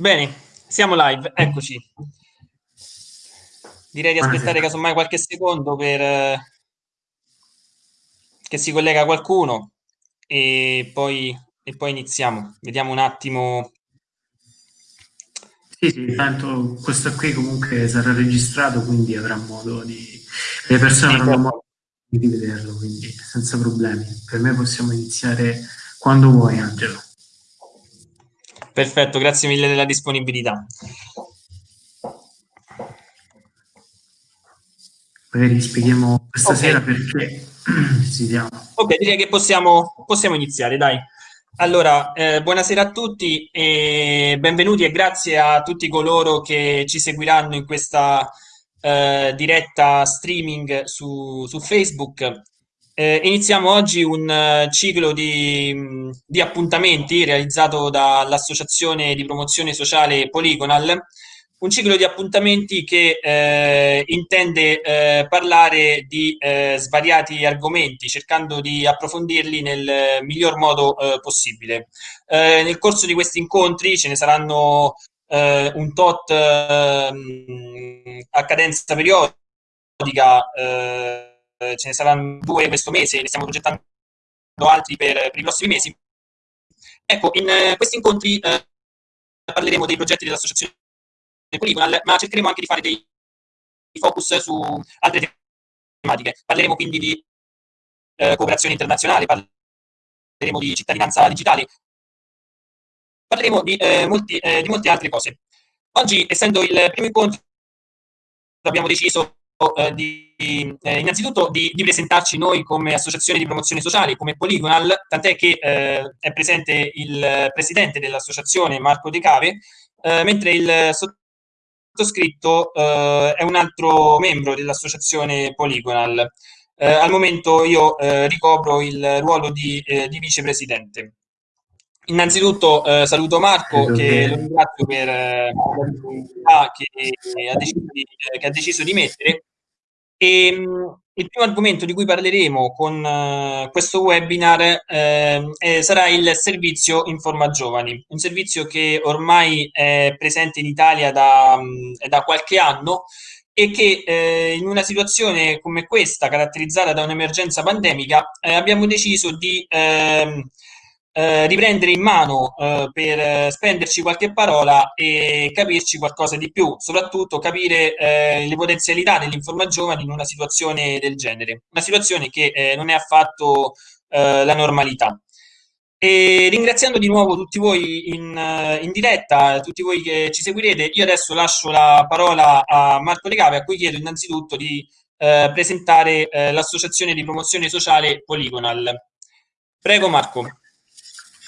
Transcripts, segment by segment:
Bene, siamo live, eccoci. Direi di aspettare casomai qualche secondo per eh, che si collega qualcuno e poi, e poi iniziamo. Vediamo un attimo. Sì, sì, tanto questo qui comunque sarà registrato, quindi avrà modo di... le persone sì, avranno certo. modo di vederlo, quindi senza problemi. Per me possiamo iniziare quando vuoi, Angelo. Perfetto, grazie mille della disponibilità. Magari spieghiamo questa okay. sera perché si diamo. Ok, direi che possiamo, possiamo iniziare, dai. Allora, eh, buonasera a tutti e benvenuti e grazie a tutti coloro che ci seguiranno in questa eh, diretta streaming su, su Facebook. Eh, iniziamo oggi un uh, ciclo di, di, appuntamenti realizzato dall'Associazione di Promozione Sociale Polygonal, un ciclo di appuntamenti che eh, intende eh, parlare di eh, svariati argomenti, cercando di approfondirli nel miglior modo eh, possibile. nel corso di questi incontri ce ne saranno un tot ehm, a cadenza periodica eh, ce ne saranno due questo mese, ne stiamo progettando altri per, per i prossimi mesi. Ecco, in eh, questi incontri eh, parleremo dei progetti dell'associazione Polygonal, ma cercheremo anche di fare dei focus su altre tematiche. Parleremo quindi di eh, cooperazione internazionale, parleremo di cittadinanza digitale, parleremo di, eh, molti, eh, di molte altre cose. Oggi, essendo il primo incontro, abbiamo deciso eh, di, eh, innanzitutto di, di, presentarci noi come associazione di promozione sociale, come Polygonal, tant'è che eh, è presente il presidente dell'associazione Marco De Cave, eh, mentre il sottoscritto eh, è un altro membro dell'associazione Polygonal. Eh, al momento io ricopro il ruolo di, di vicepresidente. Innanzitutto eh, saluto Marco che lo ringrazio per eh, che, che, che, ha deciso di mettere e, ehm, il primo argomento di cui parleremo con uh, questo webinar uh, eh, sarà il servizio Informa Giovani, un servizio che ormai è presente in Italia da, um, da qualche anno e che eh, in una situazione come questa, caratterizzata da un'emergenza pandemica, eh, abbiamo deciso di ehm, eh, riprendere in mano eh, per eh, spenderci qualche parola e capirci qualcosa di più, soprattutto capire eh, le potenzialità dell'informa giovani in una situazione del genere, una situazione che eh, non è affatto la normalità. E ringraziando di nuovo tutti voi in, in, diretta, tutti voi che ci seguirete, io adesso lascio la parola a Marco Legave, a cui chiedo innanzitutto di eh, presentare eh, l'associazione di promozione sociale Polygonal. Prego Marco.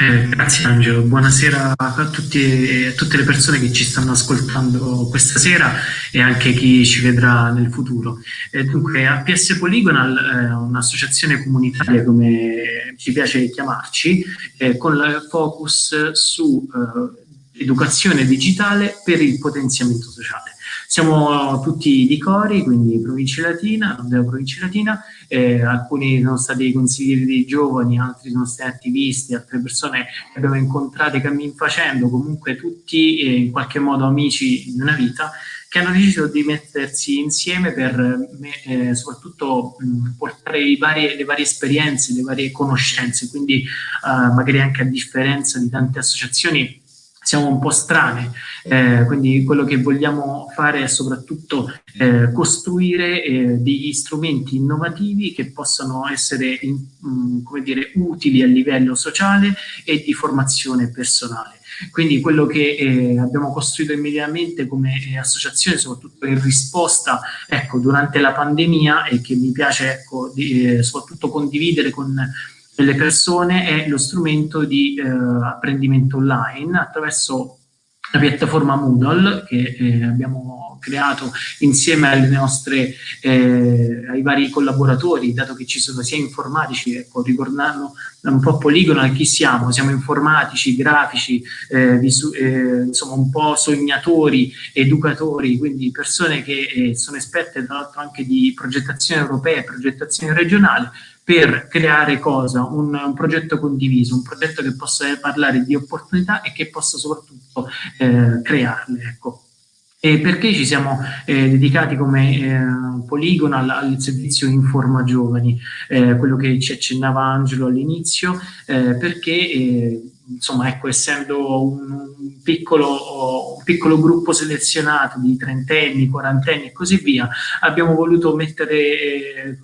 Eh, grazie Angelo, buonasera a tutti e a tutte le persone che ci stanno ascoltando questa sera e anche chi ci vedrà nel futuro. Eh, dunque, APS Polygonal è un'associazione comunitaria, come ci piace chiamarci, eh, con il focus su eh, educazione digitale per il potenziamento sociale. Siamo tutti di Cori, quindi provincia latina, della provincia latina, eh, alcuni sono stati consiglieri dei giovani, altri sono stati attivisti, altre persone che abbiamo incontrato cammin facendo, comunque tutti eh, in qualche modo amici di una vita, che hanno deciso di mettersi insieme per eh, soprattutto mh, portare varie, le varie esperienze, le varie conoscenze, quindi eh, magari anche a differenza di tante associazioni siamo un po' strane, eh, quindi quello che vogliamo fare è soprattutto eh, costruire eh, degli strumenti innovativi che possano essere in, mh, mm, come dire, utili a livello sociale e di formazione personale. Quindi quello che eh, abbiamo costruito immediatamente come eh, associazione, soprattutto in risposta ecco, durante la pandemia e che mi piace ecco, di, eh, soprattutto condividere con delle persone è lo strumento di eh, apprendimento online attraverso la piattaforma Moodle che eh, abbiamo creato insieme alle nostre, eh, ai vari collaboratori, dato che ci sono sia informatici, ecco, ricordando un po' poligono chi siamo, siamo informatici, grafici, eh, eh, insomma un po' sognatori, educatori, quindi persone che eh, sono esperte tra l'altro anche di progettazione europea e progettazione regionale, per creare cosa? Un, un, progetto condiviso, un progetto che possa parlare di opportunità e che possa soprattutto eh, crearle. Ecco. E perché ci siamo eh, dedicati come eh, poligono al, al, servizio Informa Giovani, eh, quello che ci accennava Angelo all'inizio, eh, perché eh, insomma, ecco, essendo un, piccolo, un, piccolo, gruppo selezionato di trentenni, quarantenni e così via, abbiamo voluto mettere,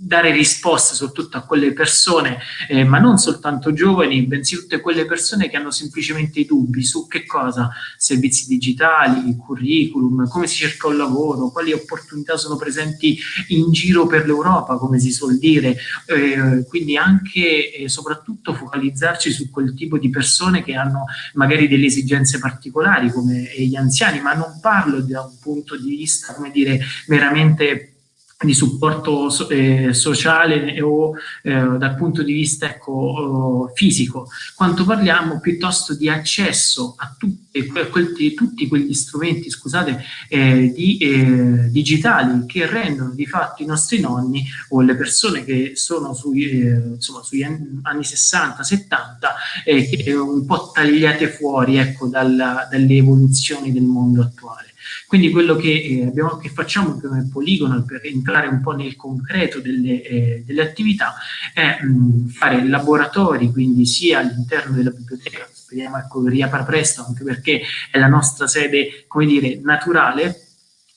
dare risposte soprattutto a quelle persone, eh, ma non soltanto giovani, bensì tutte quelle persone che hanno semplicemente dubbi su che cosa, servizi digitali, curriculum, come si cerca un lavoro, quali opportunità sono presenti in giro per l'Europa, come si suol dire, eh, quindi anche e soprattutto focalizzarci su quel tipo di persone che hanno magari delle esigenze particolari come gli anziani, ma non parlo da un punto di vista, come dire, meramente di supporto eh, sociale o eh, dal punto di vista ecco, fisico, quanto parliamo piuttosto di accesso a tutti, que tutti quegli strumenti scusate, eh, di, eh, digitali che rendono di fatto i nostri nonni o le persone che sono sui, eh, insomma, sugli anni 60-70 eh, un po' tagliate fuori ecco, dalla, dalle evoluzioni del mondo attuale. Quindi quello che, eh, abbiamo, che facciamo come poligono per entrare un po' nel concreto delle, eh, delle attività è mh, fare laboratori, quindi sia all'interno della biblioteca, speriamo ecco, riapra presto anche perché è la nostra sede, come dire, naturale,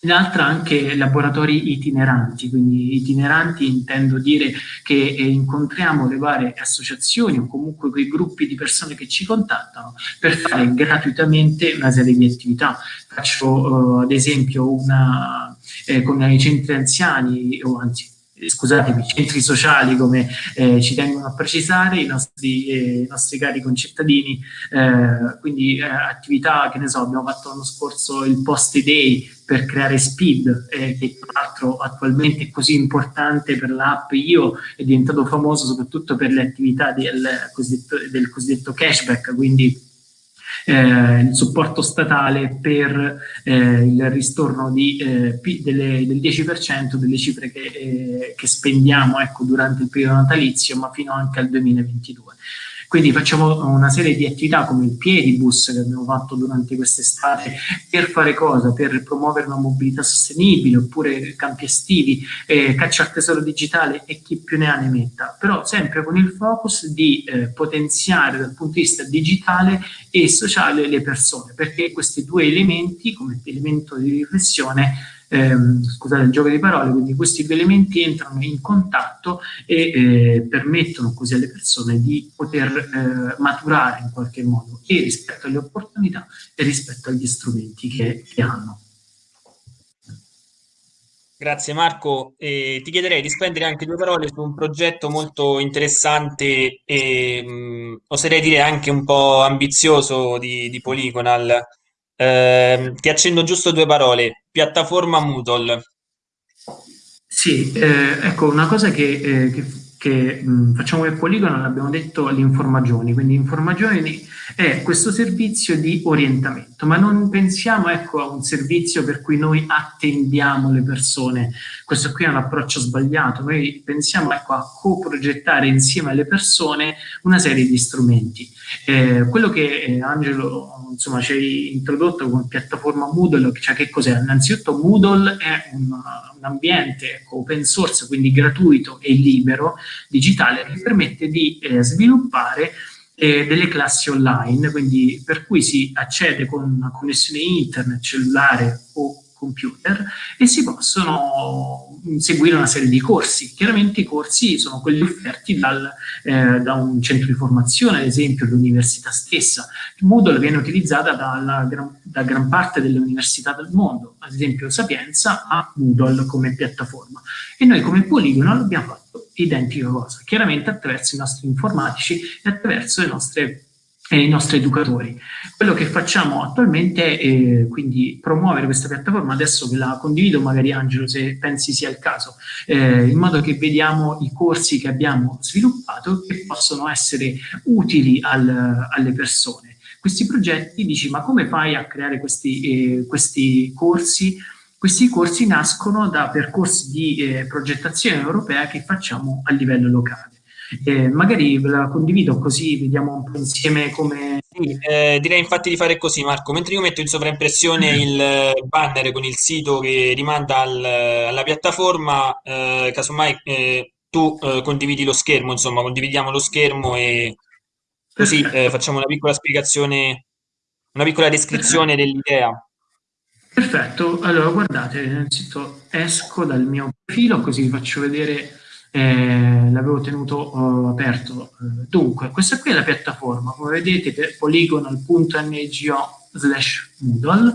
L'altra anche laboratori itineranti, quindi itineranti intendo dire che eh, incontriamo le varie associazioni o comunque quei gruppi di persone che ci contattano per fare gratuitamente una serie di attività. Faccio uh, ad esempio una, eh, con i centri anziani, o anzi scusatemi, centri sociali come eh, ci tengono a precisare i nostri, eh, i nostri cari concittadini, eh, quindi eh, attività che ne so, abbiamo fatto l'anno scorso il post day per creare Speed, eh, che tra l'altro attualmente è così importante per l'app. Io, è diventato famoso soprattutto per le attività del cosiddetto, del cosiddetto cashback, quindi eh, il supporto statale per eh, il ristorno di, eh, delle, del 10% delle cifre che, eh, che spendiamo ecco, durante il periodo natalizio, ma fino anche al 2022. Quindi facciamo una serie di attività come il piedibus che abbiamo fatto durante quest'estate per fare cosa? Per promuovere una mobilità sostenibile oppure campi estivi, eh, caccia al tesoro digitale e chi più ne ha ne metta, però sempre con il focus di eh, potenziare dal punto di vista digitale e sociale le persone, perché questi due elementi come elemento di riflessione ehm, scusate il gioco di parole, quindi questi due elementi entrano in contatto e eh, permettono così alle persone di poter eh, maturare in qualche modo e rispetto alle opportunità e rispetto agli strumenti che, che hanno. Grazie Marco, eh, ti chiederei di spendere anche due parole su un progetto molto interessante e mh, mm, oserei dire anche un po' ambizioso di, di Polygonal, eh, ti accendo giusto due parole. Piattaforma Moodle. Sì, eh, ecco, una cosa che, eh, che, che mh, facciamo per Poligono, l'abbiamo detto, l'informagioni. Quindi informagioni è questo servizio di orientamento, ma non pensiamo ecco, a un servizio per cui noi attendiamo le persone. Questo qui è un approccio sbagliato. Noi pensiamo ecco, a co-progettare insieme alle persone una serie di strumenti. Eh, quello che eh, Angelo insomma, ci hai introdotto come piattaforma Moodle, cioè che cos'è? Innanzitutto Moodle è un, un ambiente ecco, open source, quindi gratuito e libero, digitale, che permette di eh, sviluppare eh, delle classi online, quindi per cui si accede con una connessione internet, cellulare o computer e si possono seguire una serie di corsi. Chiaramente i corsi sono quelli offerti dal, eh, da un centro di formazione, ad esempio l'università stessa. Moodle viene utilizzata dalla, da gran parte delle università del mondo, ad esempio Sapienza ha Moodle come piattaforma e noi come Poligono abbiamo fatto identica cosa, chiaramente attraverso i nostri informatici e attraverso le nostre i nostri educatori. Quello che facciamo attualmente è quindi promuovere questa piattaforma, adesso ve la condivido, magari Angelo se pensi sia il caso, eh, in modo che vediamo i corsi che abbiamo sviluppato che possono essere utili al, alle persone. Questi progetti, dici, ma come fai a creare questi, eh, questi corsi Questi corsi nascono da percorsi di eh, progettazione europea che facciamo a livello locale. Eh, magari ve la condivido così vediamo un po' insieme come... Sì, eh, direi infatti di fare così Marco, mentre io metto in sovraimpressione il eh, banner con il sito che rimanda al, alla piattaforma, eh, casomai eh, tu eh, condividi lo schermo, insomma condividiamo lo schermo e così facciamo una piccola spiegazione, una piccola descrizione dell'idea. Perfetto, allora guardate, innanzitutto esco dal mio profilo così vi faccio vedere eh, l'avevo tenuto uh, aperto. Dunque, questa qui è la piattaforma, come vedete polygonal.ngo slash Moodle.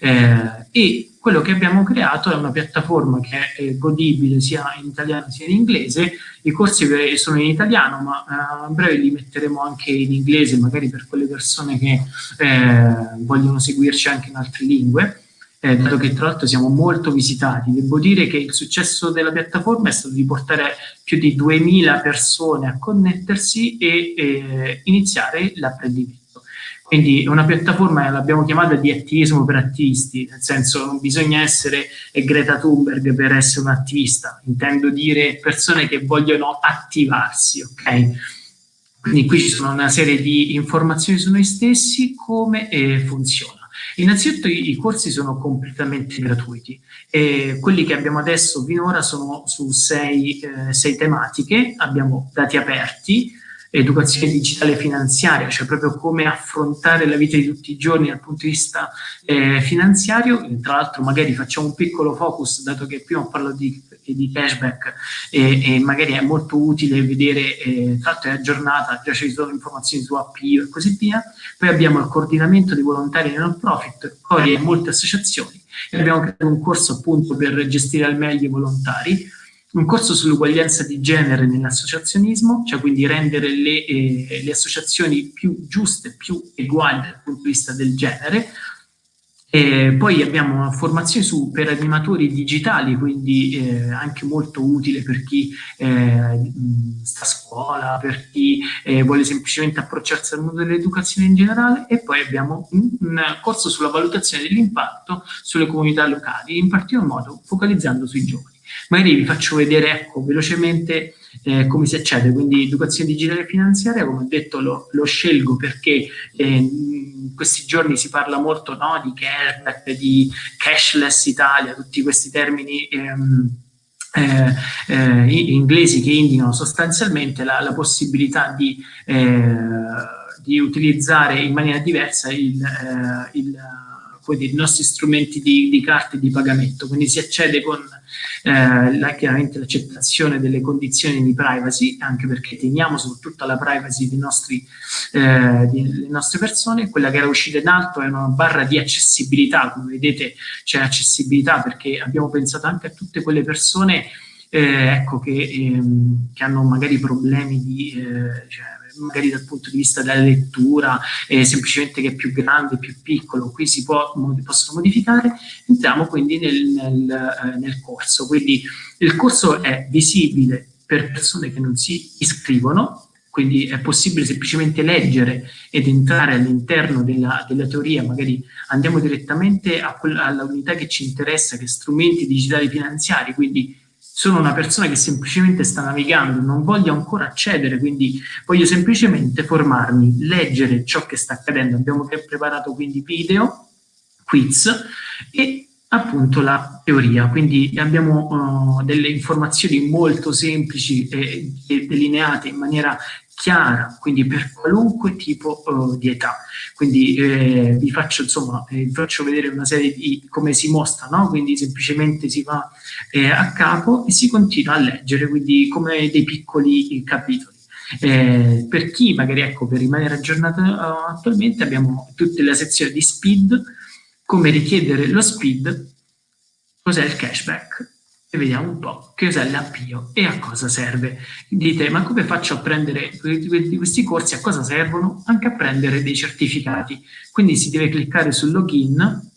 Eh, e quello che abbiamo creato è una piattaforma che è godibile sia in italiano sia in inglese, i corsi sono in italiano ma eh, a breve li metteremo anche in inglese magari per quelle persone che eh, vogliono seguirci anche in altre lingue eh, dato che tra l'altro siamo molto visitati. Devo dire che il successo della piattaforma è stato di portare più di 2000 persone a connettersi e eh, iniziare l'apprendimento. Quindi è una piattaforma, l'abbiamo chiamata di attivismo per attivisti, nel senso non bisogna essere Greta Thunberg per essere un attivista, intendo dire persone che vogliono attivarsi, ok? Quindi qui ci sono una serie di informazioni su noi stessi, come eh, funziona. Innanzitutto i, corsi sono completamente gratuiti e quelli che abbiamo adesso finora sono su sei, eh, sei tematiche, abbiamo dati aperti, educazione digitale finanziaria, cioè proprio come affrontare la vita di tutti i giorni dal punto di vista eh, finanziario. Tra l'altro magari facciamo un piccolo focus, dato che prima ho parlato di, di cashback e, e, magari è molto utile vedere, eh, tra l'altro è aggiornata, già ci sono informazioni su API e così via. Poi abbiamo il coordinamento dei volontari non profit, poi molte associazioni e abbiamo creato un corso appunto per gestire al meglio i volontari un corso sull'uguaglianza di genere nell'associazionismo, cioè quindi rendere le, eh, le, associazioni più giuste, più uguali dal punto di vista del genere. E poi abbiamo una formazione su, per animatori digitali, quindi eh, anche molto utile per chi eh, sta a scuola, per chi eh, vuole semplicemente approcciarsi al mondo dell'educazione in generale e poi abbiamo un, un corso sulla valutazione dell'impatto sulle comunità locali, in particolar modo focalizzando sui giovani. Magari vi faccio vedere ecco, velocemente eh, come si accede, quindi educazione digitale e finanziaria, come ho detto lo, lo scelgo perché eh, in questi giorni si parla molto no, di cashback, di cashless Italia, tutti questi termini ehm, eh, eh, inglesi che indicano sostanzialmente la, la possibilità di, eh, di, utilizzare in maniera diversa il, eh, il i nostri strumenti di, di carte di pagamento, quindi si accede con eh, la, chiaramente l'accettazione delle condizioni di privacy, anche perché teniamo soprattutto alla privacy dei nostri, eh, delle nostre persone, quella che era uscita in alto è una barra di accessibilità, come vedete c'è accessibilità perché abbiamo pensato anche a tutte quelle persone eh, ecco, che, ehm, che, hanno magari problemi di, eh, cioè, magari dal punto di vista della lettura, eh, semplicemente che è più grande, più piccolo, qui si può, possono modificare, entriamo quindi nel, nel, eh, nel corso. Quindi il corso è visibile per persone che non si iscrivono, quindi è possibile semplicemente leggere ed entrare all'interno della, della, teoria, magari andiamo direttamente alla unità che ci interessa, che è strumenti digitali finanziari, quindi sono una persona che semplicemente sta navigando, non voglio ancora accedere, quindi voglio semplicemente formarmi, leggere ciò che sta accadendo. Abbiamo preparato quindi video, quiz e appunto la teoria, quindi abbiamo uh, delle informazioni molto semplici e, delineate in maniera chiara, quindi per qualunque tipo uh, di età. Quindi eh, vi faccio insomma, eh, vi faccio vedere una serie di come si mostra, no? Quindi semplicemente si va eh, a capo e si continua a leggere, quindi come dei piccoli capitoli. Eh, per chi magari, ecco, per rimanere aggiornato uh, attualmente abbiamo tutte le sezioni di speed, come richiedere lo speed, cos'è il cashback, e vediamo un po' che cos'è l'avvio e a cosa serve. Dite, ma come faccio a prendere questi corsi, a cosa servono? Anche a prendere dei certificati. Quindi si deve cliccare sul login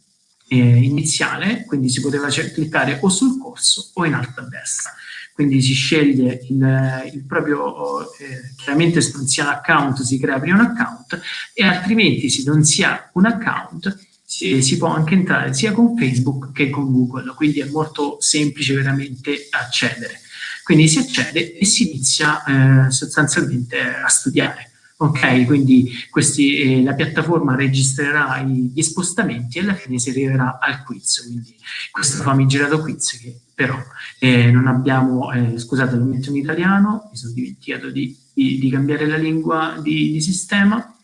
eh, iniziale, quindi si poteva cliccare o sul corso o in alto a destra. Quindi si sceglie il, il proprio, eh, chiaramente se non si ha un account si crea prima un account e altrimenti se non si ha un account si, si, può anche entrare sia con Facebook che con Google, quindi è molto semplice veramente accedere. Quindi si accede e si inizia eh, sostanzialmente a studiare. Ok, quindi questi, eh, la piattaforma registrerà gli spostamenti e alla fine si arriverà al quiz, quindi questo famigerato quiz che però eh, non abbiamo, eh, scusate lo metto in italiano, mi sono dimenticato di, di, di cambiare la lingua di, di sistema,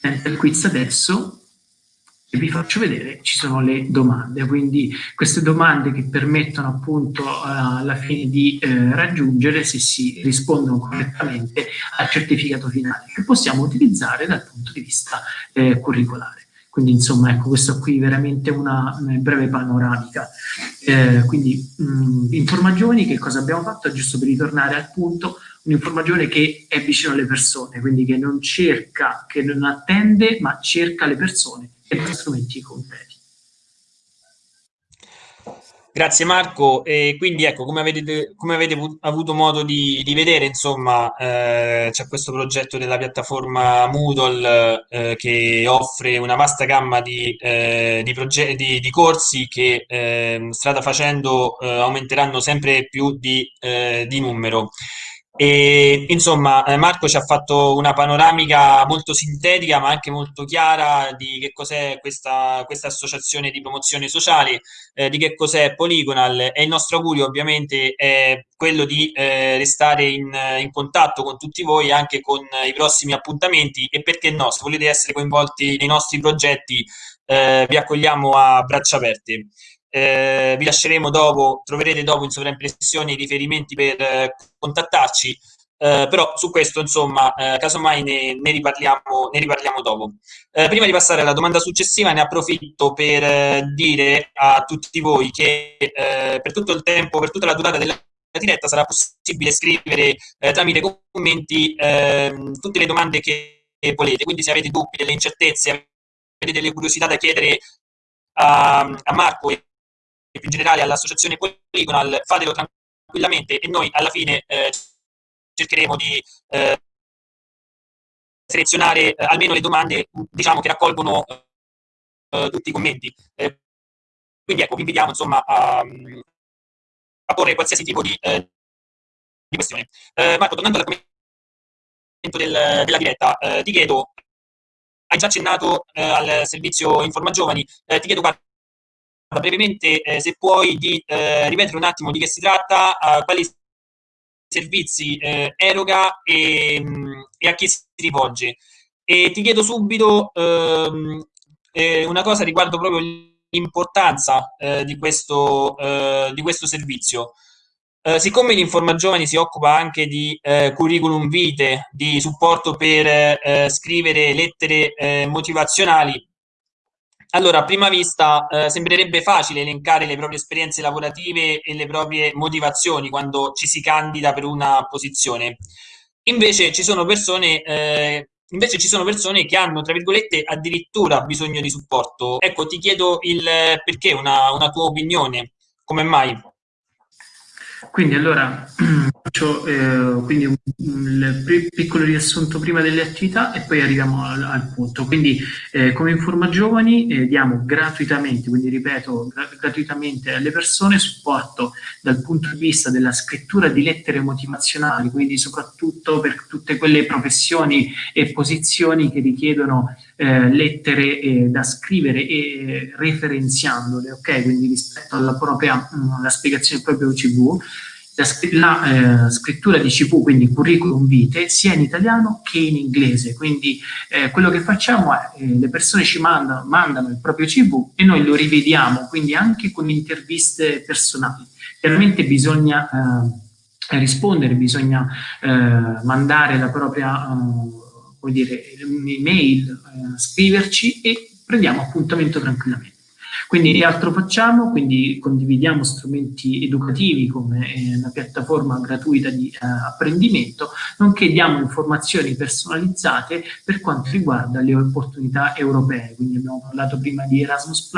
entra il quiz adesso vi faccio vedere, ci sono le domande, quindi queste domande che permettono appunto uh, alla fine di uh, raggiungere, se si rispondono correttamente, al certificato finale, che possiamo utilizzare dal punto di vista uh, curricolare. Quindi insomma, ecco, questa qui è veramente una, una breve panoramica. Eh, quindi, mh, Informa Giovani, che cosa abbiamo fatto? Giusto per ritornare al punto, un'Informa Giovani che è vicino alle persone, quindi che non cerca, che non attende, ma cerca le persone e strumenti concreti. Grazie Marco, e quindi ecco, come avete, come avete avuto modo di, di vedere, insomma, eh, c'è questo progetto della piattaforma Moodle eh, che offre una vasta gamma di, eh, di, di, di corsi che ehm, strada facendo eh, aumenteranno sempre più di, eh, di numero. E, insomma, eh, Marco ci ha fatto una panoramica molto sintetica, ma anche molto chiara di che cos'è questa, questa, associazione di promozione sociale, eh, di che cos'è Polygonal. E il nostro augurio ovviamente è quello di eh, restare in, in, contatto con tutti voi anche con i prossimi appuntamenti. E perché no, se volete essere coinvolti nei nostri progetti eh, vi accogliamo a braccia aperte eh, vi lasceremo dopo, troverete dopo in sovraimpressione i riferimenti per eh, contattarci, eh, però su questo insomma eh, casomai ne, ne, riparliamo, ne riparliamo dopo. Eh, prima di passare alla domanda successiva ne approfitto per eh, dire a tutti voi che per tutto il tempo, per tutta la durata della diretta sarà possibile scrivere tramite commenti ehm, tutte le domande che volete, quindi se avete dubbi, delle incertezze, avete delle curiosità da chiedere a, a Marco più in generale all'associazione Polygonal, fatelo tranquillamente e noi alla fine eh, cercheremo di eh, selezionare eh, almeno le domande diciamo, che raccolgono eh, tutti i commenti. Eh, quindi ecco, vi invitiamo insomma a, a porre qualsiasi tipo di, eh, di questione. Marco, tornando all'argomento del, della diretta, ti chiedo, hai già accennato al servizio Informa Giovani, ti chiedo brevemente, eh, se puoi, di eh, ripetere un attimo di che si tratta, uh, quali servizi eh, eroga e, mm, e, a chi si rivolge. E ti chiedo subito ehm, eh, una cosa riguardo proprio l'importanza eh, di, questo, eh, di questo servizio. siccome l'Informa Giovani si occupa anche di curriculum vitae, di supporto per scrivere lettere motivazionali, allora, a prima vista eh, sembrerebbe facile elencare le proprie esperienze lavorative e le proprie motivazioni quando ci si candida per una posizione. Invece ci sono persone, eh, ci sono persone che hanno, tra virgolette, addirittura bisogno di supporto. Ecco, ti chiedo il perché, una, una tua opinione. Come mai? Quindi allora faccio eh, quindi un, un, piccolo riassunto prima delle attività e poi arriviamo al, al punto. Quindi eh, come Informa Giovani eh, diamo gratuitamente, quindi ripeto, gra gratuitamente alle persone supporto dal punto di vista della scrittura di lettere motivazionali, quindi soprattutto per tutte quelle professioni e posizioni che richiedono eh, lettere eh, da scrivere e eh, referenziandole, ok? Quindi rispetto alla propria mh, la spiegazione del proprio CV, la, la eh, scrittura di CV, quindi curriculum vitae, sia in italiano che in inglese. Quindi eh, quello che facciamo è eh, le persone ci mandano, mandano il proprio CV e noi lo rivediamo, quindi anche con interviste personali. Chiaramente bisogna eh, rispondere, bisogna eh, mandare la propria come dire, un'email, eh, scriverci e prendiamo appuntamento tranquillamente. Quindi che altro facciamo? Quindi condividiamo strumenti educativi come eh, una piattaforma gratuita di eh, apprendimento, nonché diamo informazioni personalizzate per quanto riguarda le opportunità europee. Quindi abbiamo parlato prima di Erasmus+,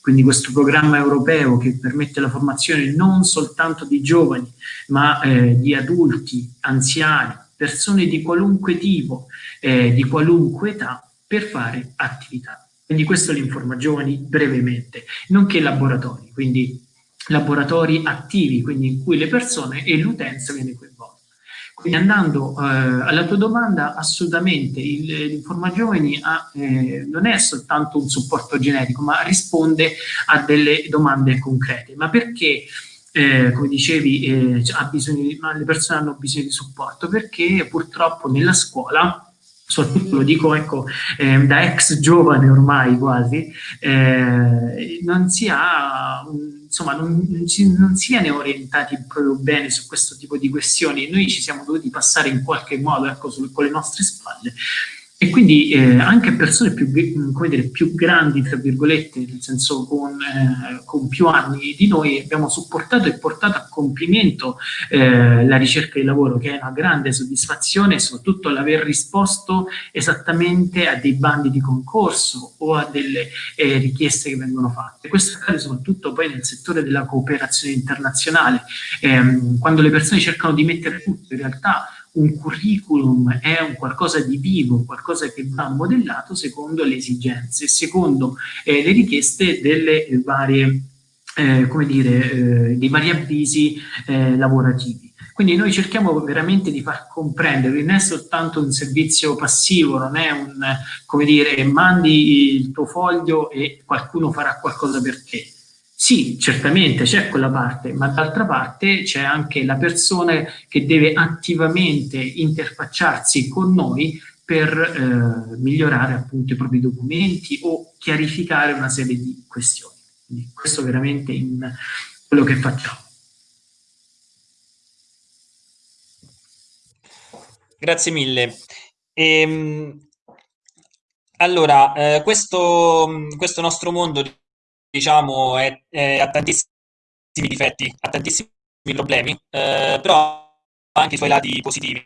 quindi questo programma europeo che permette la formazione non soltanto di giovani, ma eh, di adulti, anziani, persone di qualunque tipo, eh, di qualunque età, per fare attività Quindi questo li informa giovani brevemente, nonché laboratori, quindi laboratori attivi, quindi in cui le persone e l'utenza viene coinvolta. Quindi andando eh, alla tua domanda, assolutamente l'Informa Giovani ha, eh, non è soltanto un supporto generico, ma risponde a delle domande concrete. Ma perché, eh, come dicevi, eh, bisogno, le persone hanno bisogno di supporto? Perché purtroppo nella scuola soprattutto lo dico ecco, eh, da ex giovane ormai quasi, eh, non si ha, insomma, non, non, ci, non si viene orientati proprio bene su questo tipo di questioni. Noi ci siamo dovuti passare in qualche modo ecco, sul, con le nostre spalle e quindi eh, anche persone più, dire, più, grandi, tra virgolette, nel senso con, eh, con, più anni di noi, abbiamo supportato e portato a compimento eh, la ricerca di lavoro, che è una grande soddisfazione, soprattutto l'aver risposto esattamente a dei bandi di concorso o a delle eh, richieste che vengono fatte. Questo accade soprattutto poi nel settore della cooperazione internazionale, ehm, quando le persone cercano di mettere tutto, in realtà un curriculum è un qualcosa di vivo, qualcosa che va modellato secondo le esigenze, secondo eh, le richieste delle varie, eh, come dire, eh, dei vari avvisi eh, lavorativi. Quindi noi cerchiamo veramente di far comprendere, non è soltanto un servizio passivo, non è un, come dire, mandi il tuo foglio e qualcuno farà qualcosa per te sì, certamente c'è quella parte, ma d'altra parte c'è anche la persona che deve attivamente interfacciarsi con noi per eh, migliorare appunto i propri documenti o chiarificare una serie di questioni. Quindi questo veramente in quello che facciamo. Grazie mille. Ehm, allora, eh, questo, questo nostro mondo diciamo, è, è, ha tantissimi difetti, ha tantissimi problemi, eh, però ha anche i suoi lati positivi,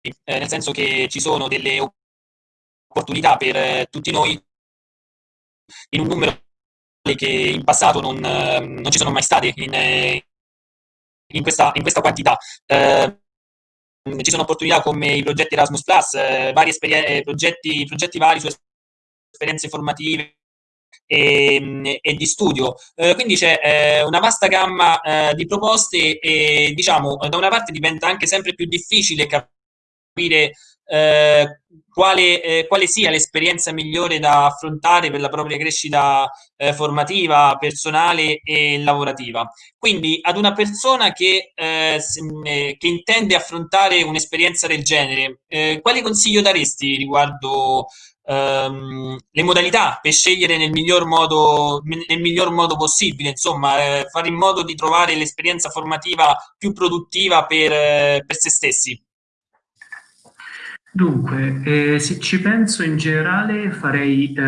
eh, nel senso che ci sono delle opportunità per eh, tutti noi in un numero che in passato non, eh, non ci sono mai state in, eh, in, questa, in questa, quantità. Eh, ci sono opportunità come i progetti Erasmus vari progetti, progetti vari su esperienze formative e, ehm, e di studio. Eh, quindi c'è eh, una vasta gamma eh, di proposte e diciamo da una parte diventa anche sempre più difficile capire eh, quale, eh, quale, sia l'esperienza migliore da affrontare per la propria crescita eh, formativa, personale e lavorativa. Quindi ad una persona che, che intende affrontare un'esperienza del genere, quale consiglio daresti riguardo ehm, le modalità per scegliere nel miglior modo, nel miglior modo possibile, insomma, eh, fare in modo di trovare l'esperienza formativa più produttiva per, eh, per se stessi. Dunque, eh, se ci penso in generale farei, eh,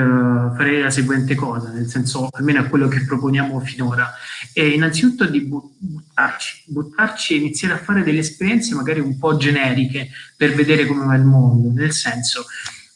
farei, la seguente cosa, nel senso almeno è quello che proponiamo finora, è innanzitutto di buttarci, buttarci e iniziare a fare delle esperienze magari un po' generiche per vedere come va il mondo, nel senso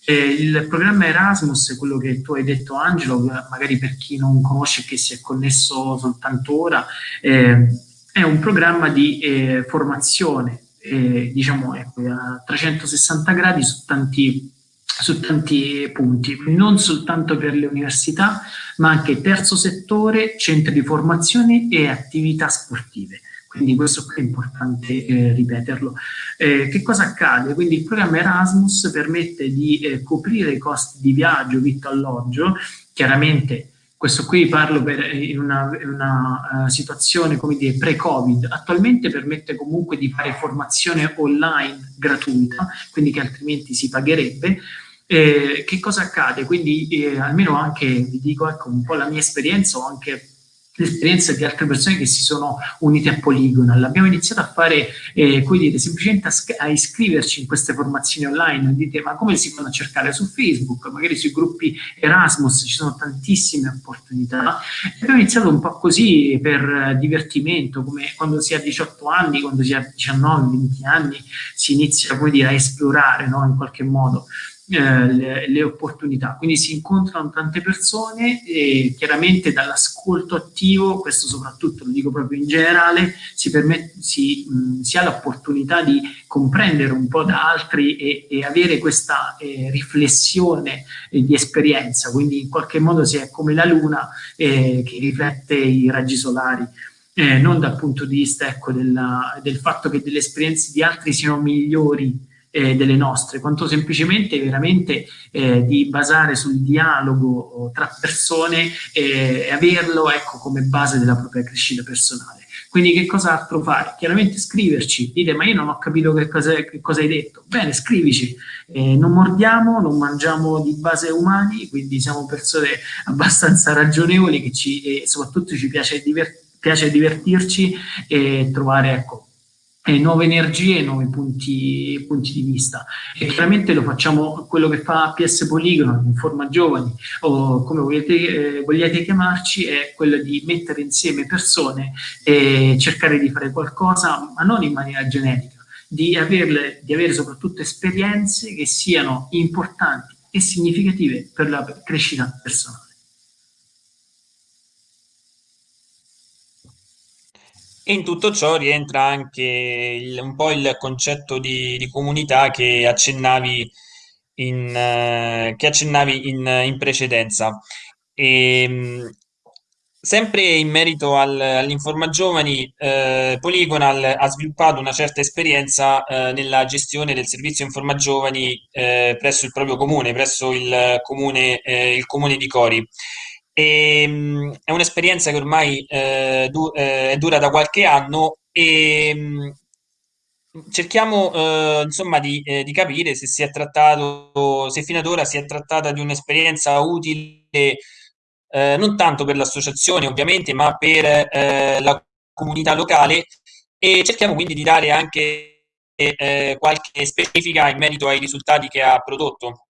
eh, il programma Erasmus, quello che tu hai detto Angelo, magari per chi non conosce e che si è connesso soltanto ora, eh, è un programma di eh, formazione, diciamo a 360 gradi su tanti, su tanti punti, non soltanto per le università, ma anche terzo settore, centri di formazione e attività sportive quindi questo è importante eh, ripeterlo. Eh, che cosa accade? Quindi il programma Erasmus permette di eh, coprire i costi di viaggio, vitto, alloggio, chiaramente questo qui parlo per, eh, in una, una uh, situazione pre-covid, attualmente permette comunque di fare formazione online gratuita, quindi che altrimenti si pagherebbe, eh, che cosa accade? Quindi eh, almeno anche, vi dico ecco, un po' la mia esperienza o anche l'esperienza di altre persone che si sono unite a Polygonal. Abbiamo iniziato a fare, eh, come dire, semplicemente a, a, iscriverci in queste formazioni online. Dite, ma come si fanno a cercare su Facebook? Magari sui gruppi Erasmus ci sono tantissime opportunità. Abbiamo iniziato un po' così per divertimento, come quando si ha 18 anni, quando si ha 19, 20 anni, si inizia, come dire, a esplorare, no? In qualche modo. Eh, le, le, opportunità. Quindi si incontrano tante persone e chiaramente dall'ascolto attivo, questo soprattutto lo dico proprio in generale, si, permette, si, mh, si ha l'opportunità di comprendere un po' da altri e, e avere questa eh, riflessione eh, di esperienza, quindi in qualche modo si è come la luna eh, che riflette i raggi solari. Eh, non dal punto di vista ecco, della, del fatto che delle esperienze di altri siano migliori eh, delle nostre, quanto semplicemente veramente eh, di basare sul dialogo tra persone e averlo ecco, come base della propria crescita personale. Quindi che cosa altro fare? Chiaramente scriverci, dite ma io non ho capito che cosa, che cosa hai detto. Bene, scrivici, eh, non mordiamo, non mangiamo di base umani, quindi siamo persone abbastanza ragionevoli che ci, e soprattutto ci piace, divert piace divertirci e trovare ecco, eh, nuove energie e nuovi punti, punti, di vista. E chiaramente lo facciamo quello che fa PS Poligono, Informa Giovani, o come volete, eh, vogliate chiamarci, è quello di mettere insieme persone e cercare di fare qualcosa, ma non in maniera generica, di, averle, di avere soprattutto esperienze che siano importanti e significative per la crescita personale. E in tutto ciò rientra anche il- un po' il concetto di, di comunità che accennavi in, eh, che accennavi in, in precedenza. E, mh, sempre in merito al- all'Informa Giovani, eh, Polygonal ha sviluppato una certa esperienza eh, nella gestione del servizio Informa Giovani eh, presso il proprio comune, presso il comune, eh, il comune di Cori. E, ehm, è un'esperienza che ormai eh, du eh, dura da qualche anno e mh, cerchiamo eh, insomma di, eh, di, capire se si è trattato, se fino ad ora si è trattata di un'esperienza utile eh, non tanto per l'associazione ovviamente, ma per eh, la comunità locale e cerchiamo quindi di dare anche qualche specifica in merito ai risultati che ha prodotto.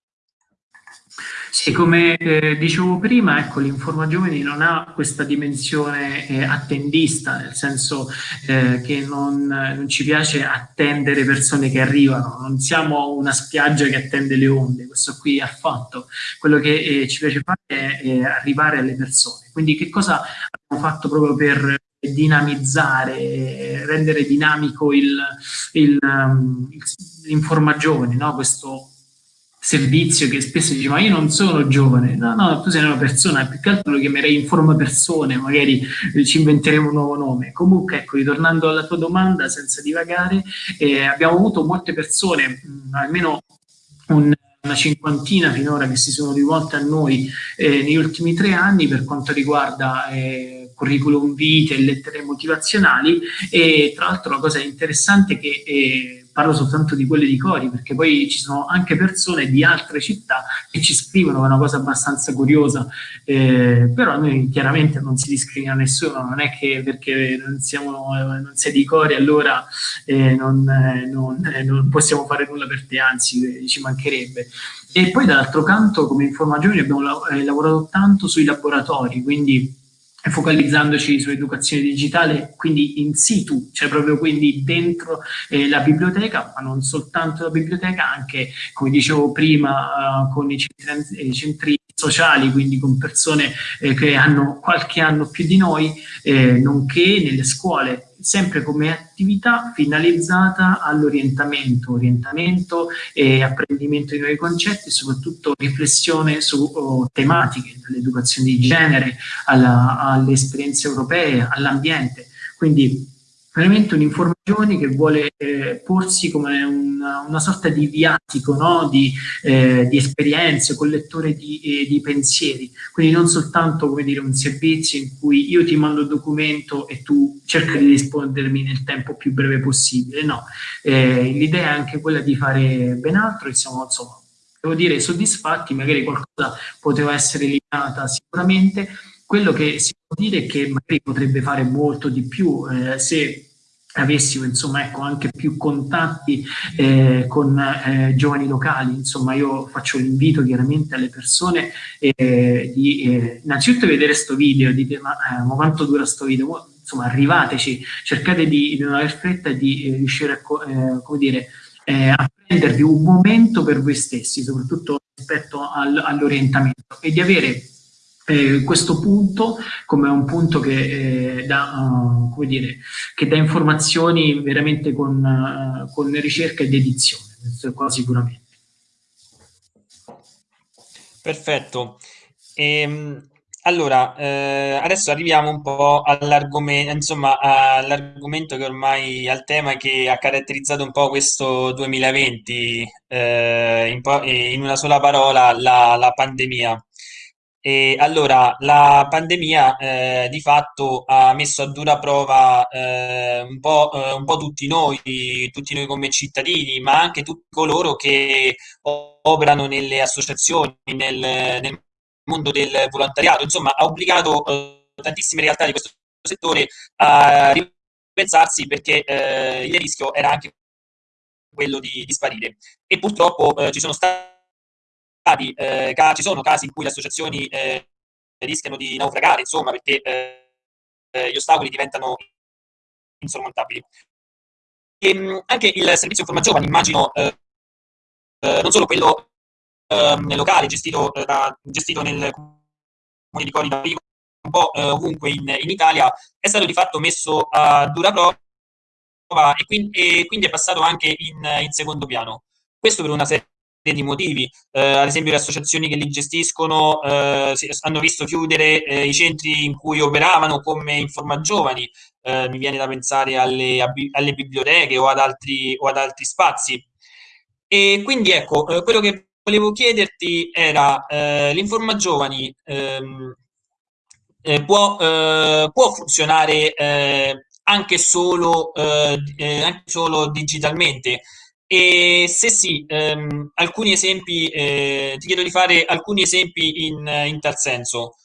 Sì, come eh, dicevo prima, ecco, l'Informa Giovani non ha questa dimensione eh, attendista, nel senso eh, che non, non, ci piace attendere persone che arrivano, non siamo una spiaggia che attende le onde, questo qui affatto. Quello che eh, ci piace fare è, è, arrivare alle persone. Quindi che cosa abbiamo fatto proprio per dinamizzare, rendere dinamico um, l'Informa Giovani, no? questo servizio che spesso dice ma io non sono giovane, no no tu sei una persona, più che altro lo chiamerei in forma persone, magari ci inventeremo un nuovo nome. Comunque ecco, ritornando alla tua domanda senza divagare, eh, abbiamo avuto molte persone, mh, almeno un, una cinquantina finora che si sono rivolte a noi eh, negli ultimi tre anni per quanto riguarda eh, curriculum vitae e lettere motivazionali e tra l'altro la cosa interessante è che eh, parlo soltanto di quelle di Cori, perché poi ci sono anche persone di altre città che ci scrivono, è una cosa abbastanza curiosa, eh, però noi chiaramente non si discrimina nessuno, non è che perché non, siamo, non sei di Cori allora eh, non, eh, non, eh, non, possiamo fare nulla per te, anzi ci mancherebbe. E poi dall'altro canto come informagioni abbiamo eh, lavorato tanto sui laboratori, quindi focalizzandoci sull'educazione digitale, quindi in situ, cioè proprio quindi dentro eh, la biblioteca, ma non soltanto la biblioteca, anche come dicevo prima uh, con i centri, i centri, sociali, quindi con persone eh, che hanno qualche anno più di noi, eh, nonché nelle scuole sempre come attività finalizzata all'orientamento, orientamento e apprendimento di nuovi concetti e soprattutto riflessione su oh, tematiche, dall'educazione di genere alla, alle esperienze europee, all'ambiente. Quindi veramente un'informazione che vuole eh, porsi come una, una, sorta di viatico no? di, eh, di, esperienze, collettore di, eh, di, pensieri, quindi non soltanto come dire, un servizio in cui io ti mando il documento e tu cerchi di rispondermi nel tempo più breve possibile, no, eh, l'idea è anche quella di fare ben altro e siamo insomma, devo dire soddisfatti, magari qualcosa poteva essere eliminata sicuramente, quello che si può dire è che magari potrebbe fare molto di più eh, se avessimo insomma ecco anche più contatti eh, con eh, giovani locali. Insomma io faccio l'invito chiaramente alle persone eh, di eh, innanzitutto vedere sto video dite ma, eh, ma quanto dura sto video? Insomma arrivateci cercate di, di non aver fretta e di eh, riuscire a come dire a prendervi un momento per voi stessi, soprattutto rispetto al, all'orientamento, e di avere eh, questo punto come un punto che, eh, dà, uh, come dire, che dà informazioni veramente con, uh, con ricerca ed edizione, qua sicuramente. Perfetto. Ehm, allora, eh, adesso arriviamo un po' all'argomento, insomma, all'argomento che ormai, al tema che ha caratterizzato un po' questo 2020, eh, in, po- in una sola parola, la, la pandemia. E allora, la pandemia eh, di fatto ha messo a dura prova eh, un po', eh, un po' tutti noi, tutti noi come cittadini, ma anche tutti coloro che operano nelle associazioni, nel, nel mondo del volontariato, insomma, ha obbligato eh, tantissime realtà di questo settore a ripensarsi perché eh, il rischio era anche quello di, di sparire. E purtroppo eh, ci sono stati eh, ci sono casi in cui le associazioni eh, rischiano di naufragare, insomma, perché eh, eh, gli ostacoli diventano insormontabili. E, ehm, anche il servizio Informa Giovani, immagino, eh, eh, non solo quello ehm, locale, gestito, da, gestito nel comune di Cori da un po' ovunque in, in, Italia, è stato di fatto messo a dura prova e quindi, e quindi è passato anche in, in secondo piano. Questo per una serie di motivi. Eh, ad esempio le associazioni che li gestiscono eh, hanno visto chiudere eh, i centri in cui operavano come Informa Giovani, eh, mi viene da pensare alle, alle biblioteche o ad, altri, o ad, altri, spazi. E quindi ecco, eh, quello che volevo chiederti era eh, l'Informa Giovani ehm, può, può, funzionare anche solo, anche solo digitalmente? E se sì, ehm, alcuni esempi, eh, ti chiedo di fare alcuni esempi in, in tal senso.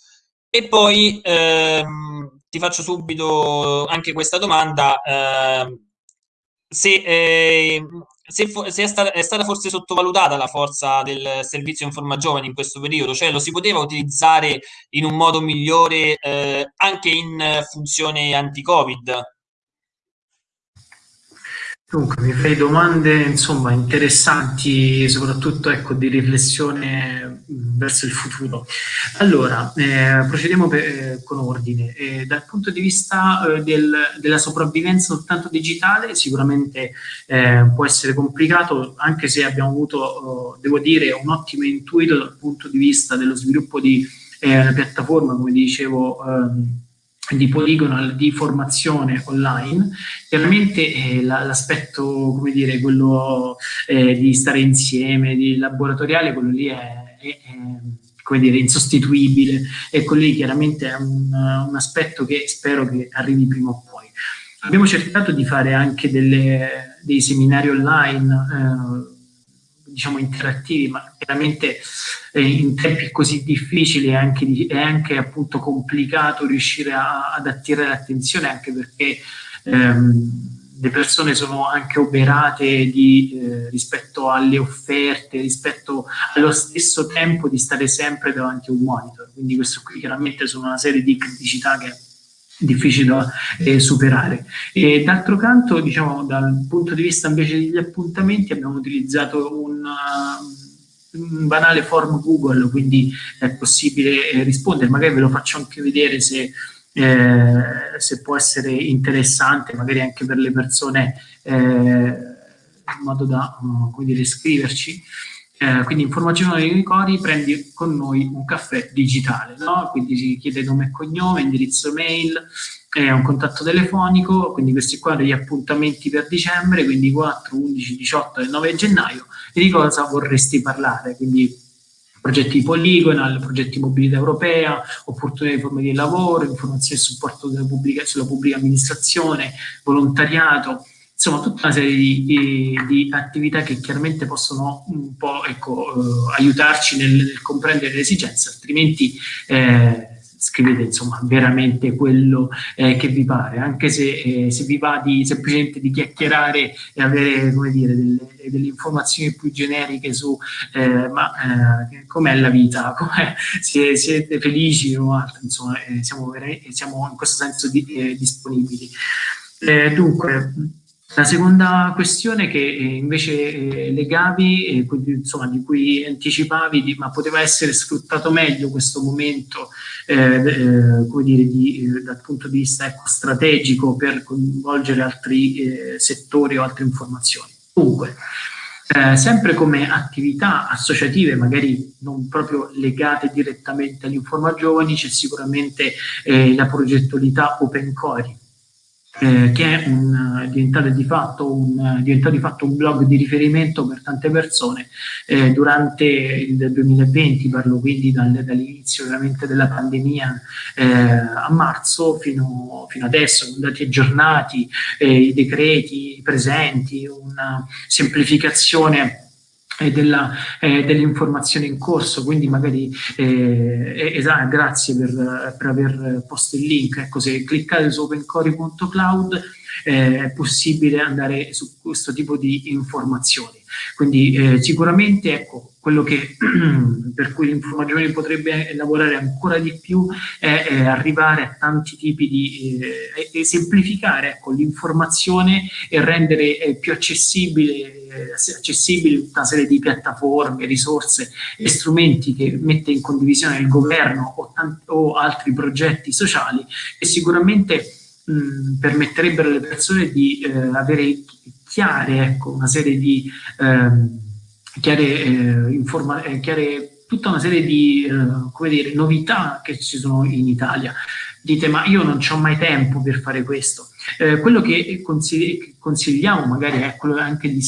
E poi ehm, ti faccio subito anche questa domanda. Eh, se, eh, se, se è, stata, è, stata, forse sottovalutata la forza del servizio Informa Giovani in questo periodo, cioè lo si poteva utilizzare in un modo migliore eh, anche in funzione anti-Covid? Dunque, mi fai domande insomma interessanti, soprattutto ecco, di riflessione verso il futuro. Allora, eh, procediamo per, eh, con ordine. Eh, dal punto di vista eh, del, della sopravvivenza soltanto digitale, sicuramente eh, può essere complicato, anche se abbiamo avuto, oh, devo dire, un ottimo intuito dal punto di vista dello sviluppo di eh, una piattaforma, come dicevo. Ehm, di poligonal di formazione online, chiaramente eh, l'aspetto, come dire, quello eh, di stare insieme, di laboratoriale, quello lì è, è, è come dire, insostituibile e quello lì chiaramente è un, un, aspetto che spero che arrivi prima o poi. Abbiamo cercato di fare anche delle, dei seminari online, eh, diciamo interattivi, ma chiaramente eh, in tempi così difficili è anche, è anche appunto complicato riuscire a, ad attirare l'attenzione anche perché ehm, le persone sono anche oberate di, eh, rispetto alle offerte, rispetto allo stesso tempo di stare sempre davanti a un monitor. Quindi questo qui chiaramente sono una serie di criticità che difficili da eh, superare. D'altro canto, diciamo, dal punto di vista invece degli appuntamenti, abbiamo utilizzato un, uh, un banale form Google, quindi è possibile eh, rispondere. Magari ve lo faccio anche vedere se, eh, se può essere interessante, magari anche per le persone, eh, in modo da, uh, come dire, scriverci. Eh, quindi informazione dei ricordi, prendi con noi un caffè digitale, no? quindi si chiede nome e cognome, indirizzo mail, eh, un contatto telefonico, quindi questi qua degli appuntamenti per dicembre, quindi 4, 11, 18 e 9 gennaio, e di cosa vorresti parlare, quindi progetti di Polygonal, progetti di mobilità europea, opportunità di forme di lavoro, informazioni e supporto pubblica, sulla pubblica amministrazione, volontariato, insomma tutta una serie di, di, attività che chiaramente possono un po' ecco, eh, aiutarci nel, nel, comprendere le esigenze, altrimenti eh, scrivete insomma veramente quello eh, che vi pare, anche se, eh, se, vi va di, semplicemente di chiacchierare e avere come dire, delle, delle informazioni più generiche su eh, ma eh, com'è la vita, com'è, se siete felici o altro, insomma siamo, siamo, in questo senso di, disponibili. dunque, La seconda questione che eh, invece eh, legavi, eh, insomma, di cui anticipavi, ma poteva essere sfruttato meglio questo momento, eh, come dire, di, dal punto di vista ecco, strategico per coinvolgere altri settori o altre informazioni. Comunque, sempre come attività associative, magari non proprio legate direttamente all'Informa Giovani, c'è sicuramente la progettualità Open Core, eh, che è un, diventato, di fatto un, diventato di fatto un blog di riferimento per tante persone eh, durante il 2020, parlo quindi dal, dall'inizio veramente della pandemia eh, a marzo fino, fino, adesso, con dati aggiornati, eh, i decreti presenti, una semplificazione della, eh, dell'informazione in corso, quindi magari eh, esatto, grazie per, per, aver posto il link, ecco se cliccate su opencori.cloud eh, è possibile andare su questo tipo di informazioni. Quindi eh, sicuramente ecco, quello che, per cui l'informazione potrebbe lavorare ancora di più è, è arrivare a tanti tipi di eh, e semplificare ecco, l'informazione e rendere eh, più accessibile accessibili tutta una serie di piattaforme, risorse e strumenti che mette in condivisione il governo o, o altri progetti sociali e sicuramente mh, permetterebbero alle persone di eh, avere chiare ecco, una serie di ehm, chiare, eh, eh, chiare tutta una serie di eh, dire, novità che ci sono in Italia. Dite, ma io non ho mai tempo per fare questo. Eh, quello che consigliamo magari è quello anche di,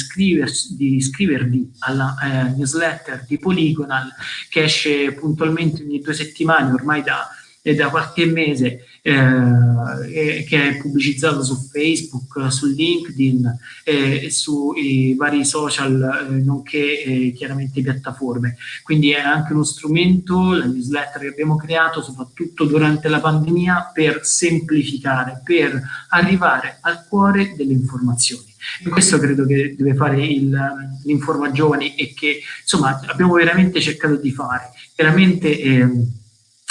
di iscrivervi alla eh, newsletter di Polygonal che esce puntualmente ogni due settimane ormai da, da qualche mese eh, che è pubblicizzato su Facebook, su LinkedIn e sui vari social, eh, nonché eh, chiaramente piattaforme. Quindi è anche uno strumento, la newsletter che abbiamo creato soprattutto durante la pandemia per semplificare, per arrivare al cuore delle informazioni. E questo credo che deve fare l'Informa Giovani e che insomma abbiamo veramente cercato di fare. Chiaramente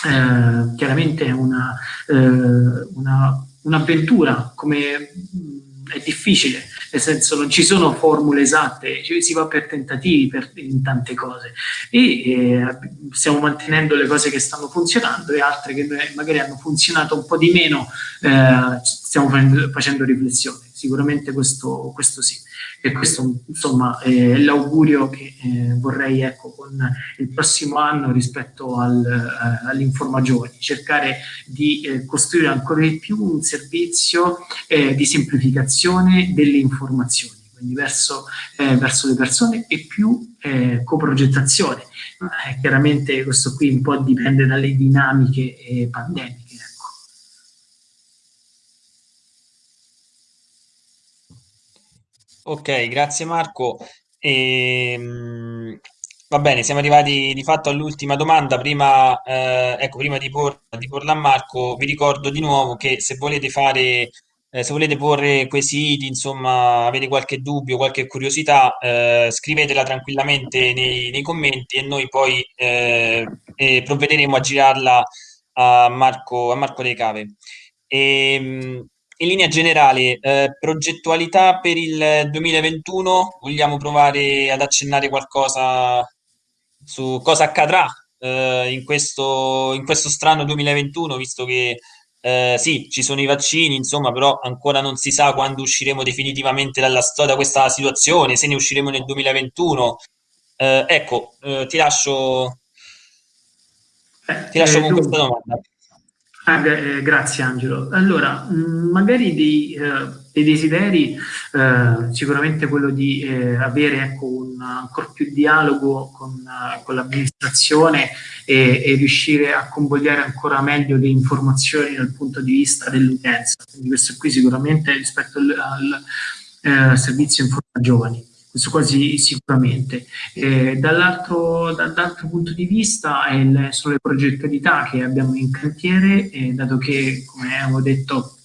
eh, chiaramente è una, eh, un'avventura, una come è difficile, nel senso non ci sono formule esatte, si va per tentativi per, in tante cose. E eh, stiamo mantenendo le cose che stanno funzionando e altre che magari hanno funzionato un po' di meno, eh, stiamo facendo riflessione, sicuramente questo, questo sì. E questo insomma è l'augurio che eh, vorrei ecco, con il prossimo anno rispetto al, eh, all'Informa Giovani, cercare di eh, costruire ancora di più un servizio eh, di semplificazione delle informazioni quindi verso, eh, verso, le persone e più eh, coprogettazione. Eh, chiaramente questo qui un po' dipende dalle dinamiche eh, pandemiche. Ok, grazie Marco. Ehm, va bene, siamo arrivati di fatto all'ultima domanda. Prima, eh, ecco, prima di, por- di porla a Marco, vi ricordo di nuovo che se volete fare, eh, se volete porre quesiti, insomma, avete qualche dubbio, qualche curiosità, eh, scrivetela tranquillamente nei, nei commenti e noi poi eh, provvederemo a girarla a Marco, a Marco De Cave. Ehm, in linea generale, eh, progettualità per il 2021, vogliamo provare ad accennare qualcosa su cosa accadrà eh, in questo, in questo strano 2021, visto che eh, sì, ci sono i vaccini, insomma, però ancora non si sa quando usciremo definitivamente dalla storia da questa situazione, se ne usciremo nel 2021. Eh, ecco, eh, ti lascio, ti lascio con questa domanda. Ah, eh, grazie Angelo. Allora, mm, magari dei, eh, dei desideri, eh, sicuramente quello di eh, avere ecco, un ancora più dialogo con, uh, con l'amministrazione e, e, riuscire a convogliare ancora meglio le informazioni dal punto di vista dell'utenza. Quindi questo qui sicuramente rispetto al, al eh, servizio Informa Giovani questo quasi sicuramente. Eh, dall'altro, dall'altro punto di vista il, sono le progettualità che abbiamo in cantiere, eh, dato che, come avevo detto,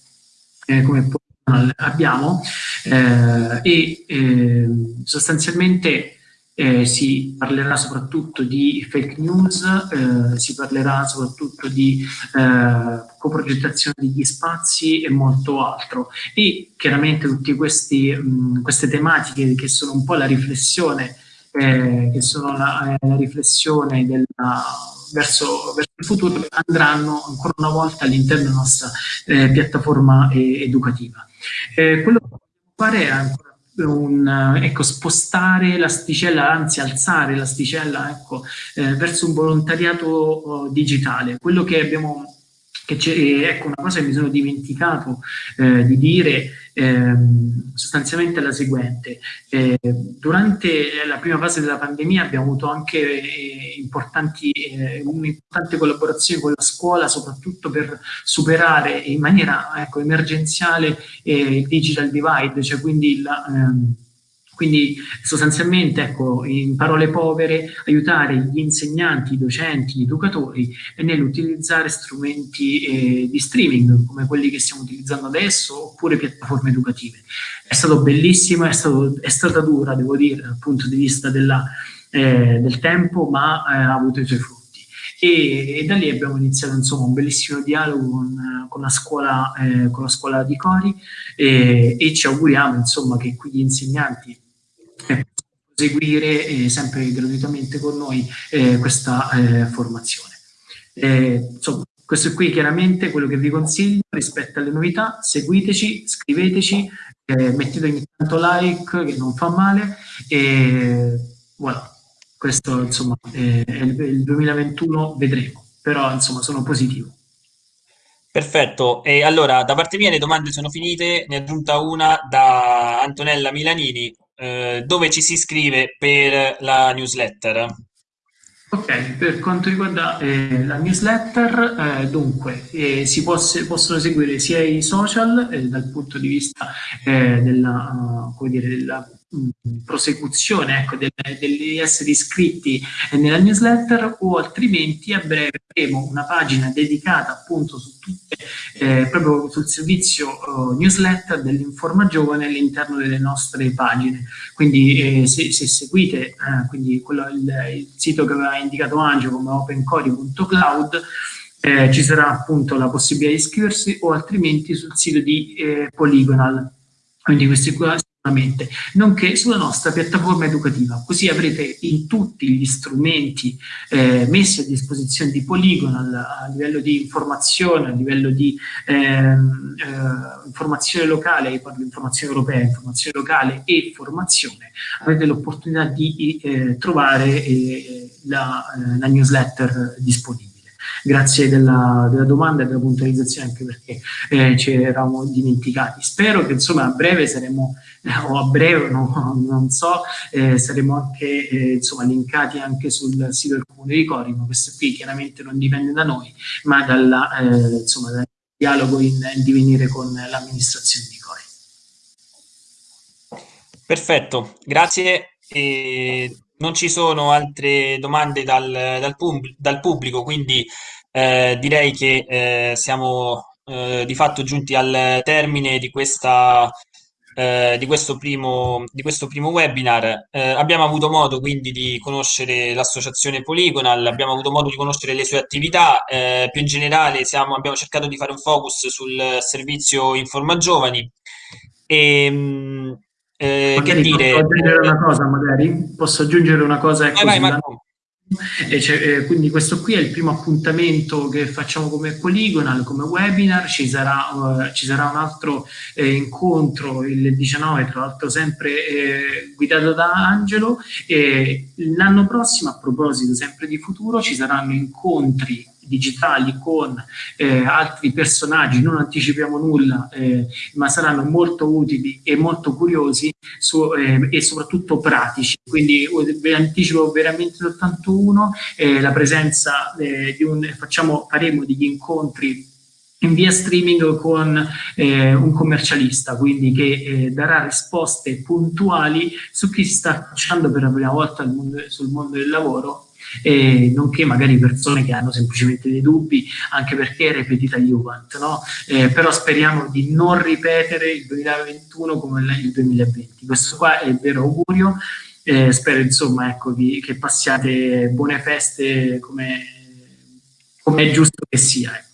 eh, come abbiamo, eh, e ehm, sostanzialmente eh, si parlerà soprattutto di fake news, eh, si parlerà soprattutto di eh, coprogettazione degli spazi e molto altro. E chiaramente tutte queste tematiche che sono un po' la riflessione, eh, che sono la, eh, la riflessione della, verso, verso, il futuro, andranno ancora una volta all'interno della nostra eh, piattaforma educativa. quello che fare è ancora un, ecco, spostare l'asticella, anzi alzare l'asticella ecco, eh, verso un volontariato oh, digitale. Quello che abbiamo che ecco, una cosa che mi sono dimenticato eh, di dire eh, sostanzialmente la seguente. Eh, durante la prima fase della pandemia abbiamo avuto anche eh, importanti, eh, un'importante collaborazione con la scuola, soprattutto per superare in maniera ecco, emergenziale eh, il digital divide, cioè quindi la, ehm, quindi sostanzialmente, ecco, in parole povere, aiutare gli insegnanti, i docenti, gli educatori nell'utilizzare strumenti eh, di streaming come quelli che stiamo utilizzando adesso oppure piattaforme educative. È stato bellissimo, è, stato, è stata dura, devo dire, dal punto di vista della, eh, del tempo, ma eh, ha avuto i suoi frutti. E, e, da lì abbiamo iniziato insomma, un bellissimo dialogo con, con, la, scuola, eh, con la scuola di Cori e, e ci auguriamo insomma, che qui gli insegnanti seguire eh, sempre gratuitamente con noi eh, questa eh, formazione. Eh, insomma, questo qui chiaramente quello che vi consiglio rispetto alle novità, seguiteci, scriveteci, eh, mettete ogni tanto like che non fa male e voilà, questo insomma è il 2021 vedremo, però insomma sono positivo. Perfetto, e allora da parte mia le domande sono finite, ne è aggiunta una da Antonella Milanini, eh, dove ci si iscrive per la newsletter? Ok, per quanto riguarda eh, la newsletter, eh, dunque, eh, si poss possono seguire sia i social eh, dal punto di vista eh, della, uh, dire, della prosecuzione ecco, degli esseri iscritti nella newsletter o altrimenti a breve avremo una pagina dedicata appunto su tutte, eh, proprio sul servizio uh, newsletter dell'Informa Giovane all'interno delle nostre pagine. Quindi eh, se, se, seguite eh, quindi quello, il, il, sito che aveva indicato Angelo come opencori.cloud eh, ci sarà appunto la possibilità di iscriversi o altrimenti sul sito di eh, Polygonal. Quindi questi qua nonché sulla nostra piattaforma educativa. Così avrete in tutti gli strumenti eh, messi a disposizione di Polygonal a livello di informazione, a livello di ehm, eh, informazione locale, parlo di informazione europea, informazione locale e formazione, avete l'opportunità di eh, trovare eh, la, eh, la newsletter disponibile grazie della, della, domanda e della puntualizzazione anche perché eh, ci eravamo dimenticati. Spero che insomma a breve saremo, eh, o a breve no, non so, eh, saremo anche eh, insomma linkati anche sul sito del Comune di Cori, ma questo qui chiaramente non dipende da noi, ma dalla, eh, insomma, dal dialogo in, in divenire con l'amministrazione di Cori. Perfetto, grazie. E non ci sono altre domande dal, dal, pub, dal pubblico, quindi eh, direi che eh, siamo eh, di fatto giunti al termine di, questa, eh, di, questo, primo, di questo primo webinar. Eh, abbiamo avuto modo quindi di conoscere l'associazione Polygonal, abbiamo avuto modo di conoscere le sue attività, eh, più in generale siamo, abbiamo cercato di fare un focus sul servizio Informa Giovani. E, ehm, eh, che dire? Posso aggiungere una cosa, magari? Posso aggiungere una cosa? Ecco, vai, vai. E eh, quindi questo qui è il primo appuntamento che facciamo come Polygonal, come webinar, ci sarà, uh, ci sarà un altro eh, incontro il 19, tra l'altro sempre eh, guidato da Angelo e l'anno prossimo, a proposito sempre di futuro, ci saranno incontri digitali con eh, altri personaggi, non anticipiamo nulla, eh, ma saranno molto utili e molto curiosi su, eh, e soprattutto pratici. Quindi vi anticipo veramente soltanto uno, eh, la presenza eh, di un, facciamo, faremo degli incontri in via streaming con eh, un commercialista, quindi che eh, darà risposte puntuali su chi si sta affacciando per la prima volta mondo, sul mondo del lavoro e nonché magari persone che hanno semplicemente dei dubbi, anche perché è ripetita Juvent, no? Eh, però speriamo di non ripetere il 2021 come il 2020. Questo qua è il vero augurio e spero insomma ecco, che, che passiate buone feste come, come è giusto che sia. Ecco.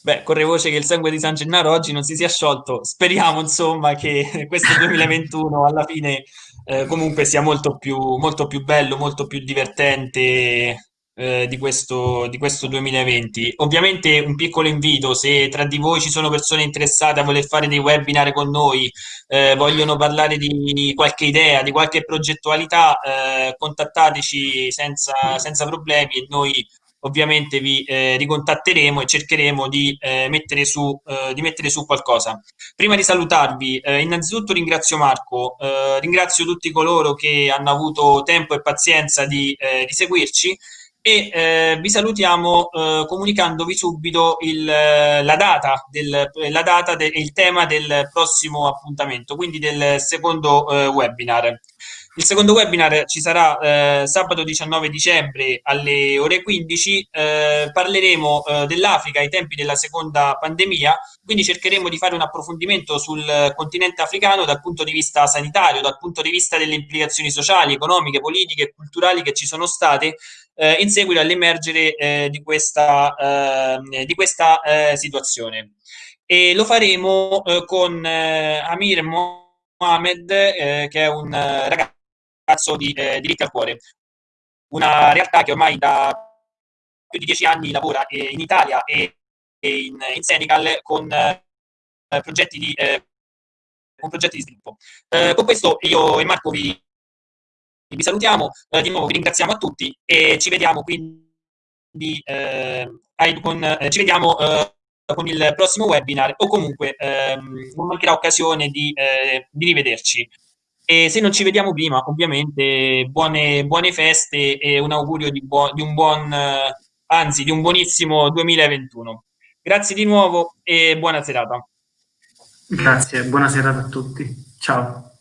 Beh, corre voce che il sangue di San Gennaro oggi non si sia sciolto. Speriamo, insomma, che questo 2021 alla fine eh, comunque sia molto più, molto più bello, molto più divertente eh, di questo, di questo 2020. Ovviamente un piccolo invito, se tra di voi ci sono persone interessate a voler fare dei webinar con noi, eh, vogliono parlare di qualche idea, di qualche progettualità, eh, contattateci senza, senza problemi e noi ovviamente vi eh, ricontatteremo e cercheremo di, eh, mettere su, eh, di mettere su qualcosa. Prima di salutarvi, eh, innanzitutto ringrazio Marco, eh, ringrazio tutti coloro che hanno avuto tempo e pazienza di, eh, di seguirci e vi salutiamo comunicandovi subito il, la data, del, la de, il tema del prossimo appuntamento, quindi del secondo webinar. Il secondo webinar ci sarà eh, sabato 19 dicembre alle ore 15. Eh, parleremo eh, dell'Africa ai tempi della seconda pandemia, quindi cercheremo di fare un approfondimento sul continente africano dal punto di vista sanitario, dal punto di vista delle implicazioni sociali, economiche, politiche e culturali che ci sono state eh, in seguito all'emergere eh, di questa, eh, di questa situazione. E lo faremo con Amir Mohamed, che è un ragazzo ragazzo di eh, diritti al cuore. Una realtà che ormai da più di dieci anni lavora eh, in Italia e, e in, in, Senegal con, eh, progetti, di, eh, con progetti di sviluppo. Eh, con questo io e Marco vi, vi salutiamo, eh, di nuovo vi ringraziamo a tutti e ci vediamo quindi con, ci vediamo con il prossimo webinar o comunque ehm, non mancherà occasione di, di rivederci. E se non ci vediamo prima, ovviamente, buone, buone feste e un augurio di, buo, di un buon, anzi, di un buonissimo 2021. Grazie di nuovo e buona serata. Grazie, buona serata a tutti. Ciao.